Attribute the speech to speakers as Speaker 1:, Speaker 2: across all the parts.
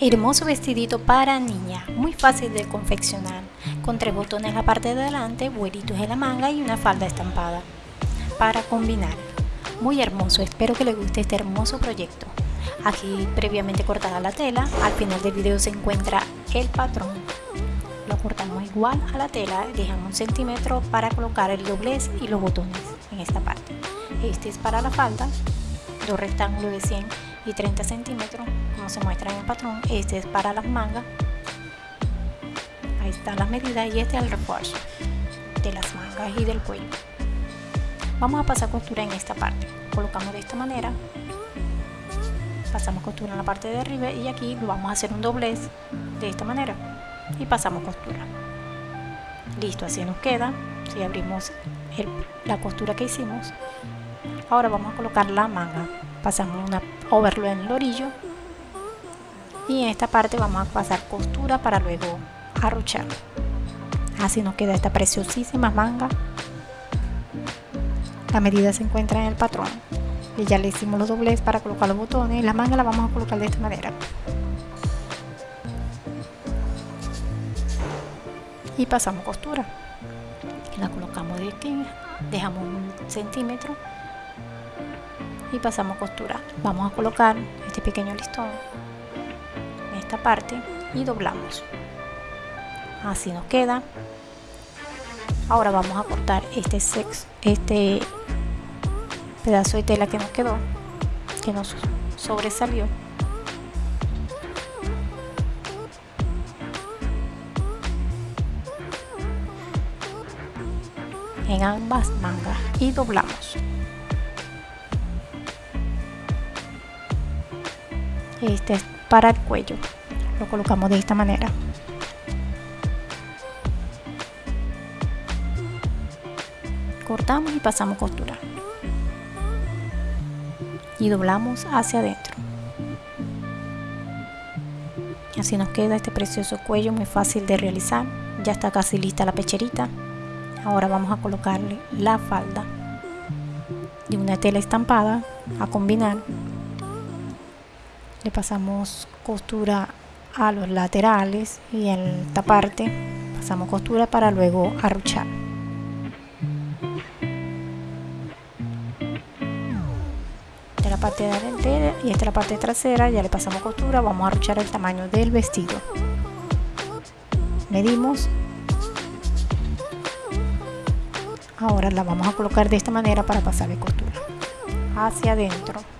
Speaker 1: Hermoso vestidito para niña, muy fácil de confeccionar, con tres botones en la parte de adelante, vuelitos en la manga y una falda estampada. Para combinar, muy hermoso, espero que les guste este hermoso proyecto. Aquí previamente cortada la tela, al final del video se encuentra el patrón. Lo cortamos igual a la tela, dejamos un centímetro para colocar el doblez y los botones en esta parte. Este es para la falda, dos rectángulos de 100 y 30 centímetros como se muestra en el patrón este es para las mangas. Ahí están las medidas y este es el refuerzo de las mangas y del cuello. Vamos a pasar costura en esta parte. Colocamos de esta manera. Pasamos costura en la parte de arriba y aquí vamos a hacer un doblez de esta manera. Y pasamos costura. Listo así nos queda. Si abrimos la costura que hicimos ahora vamos a colocar la manga pasamos una overlo en el orillo. Y en esta parte vamos a pasar costura para luego arruchar. Así nos queda esta preciosísima manga. La medida se encuentra en el patrón. Y ya le hicimos los doblez para colocar los botones. La manga la vamos a colocar de esta manera. Y pasamos costura. La colocamos de aquí dejamos un centímetro y pasamos costura. Vamos a colocar este pequeño listón en esta parte y doblamos. Así nos queda. Ahora vamos a cortar este sex este pedazo de tela que nos quedó que nos sobresalió. En ambas mangas y doblamos este es para el cuello. Lo colocamos de esta manera. Cortamos y pasamos costura. Y doblamos hacia adentro. Así nos queda este precioso cuello muy fácil de realizar. Ya está casi lista la pecherita. Ahora vamos a colocarle la falda. De una tela estampada a combinar le pasamos costura a los laterales y en esta parte pasamos costura para luego arruchar. De la parte delantera y esta es la parte trasera ya le pasamos costura vamos a arruchar el tamaño del vestido. Medimos. Ahora la vamos a colocar de esta manera para pasarle costura. Hacia adentro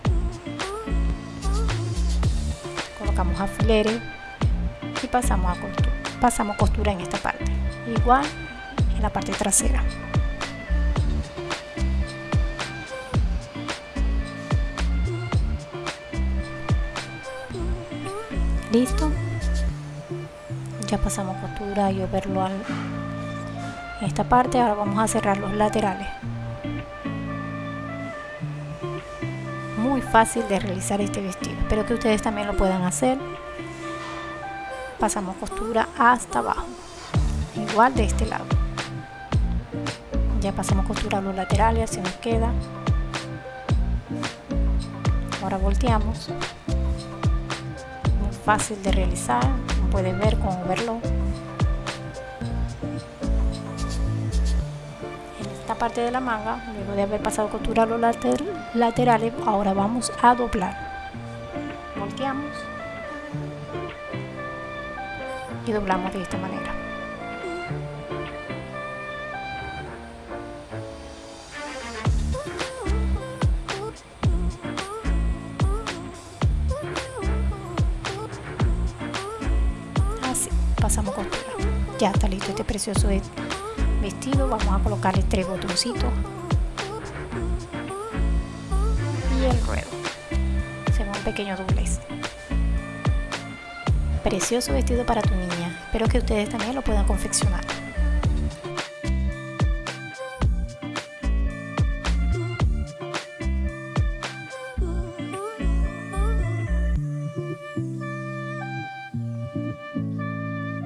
Speaker 1: colocamos alfileres y pasamos a costura pasamos costura en esta parte. Igual en la parte trasera. Listo. Ya pasamos costura y verlo en esta parte. Ahora vamos a cerrar los laterales muy fácil de realizar este vestido. Espero que ustedes también lo puedan hacer. Pasamos costura hasta abajo. Igual de este lado. Ya pasamos costura a los laterales así nos queda. Ahora volteamos. Muy fácil de realizar como pueden ver con overlock parte de la manga luego de haber pasado costura a los later laterales ahora vamos a doblar. Volteamos. Y doblamos de esta manera. Así pasamos costura ya está listo este precioso vestido vamos a colocarle tres botoncitos. Y el ruedo. Va un pequeño doblez. Precioso vestido para tu niña. Espero que ustedes también lo puedan confeccionar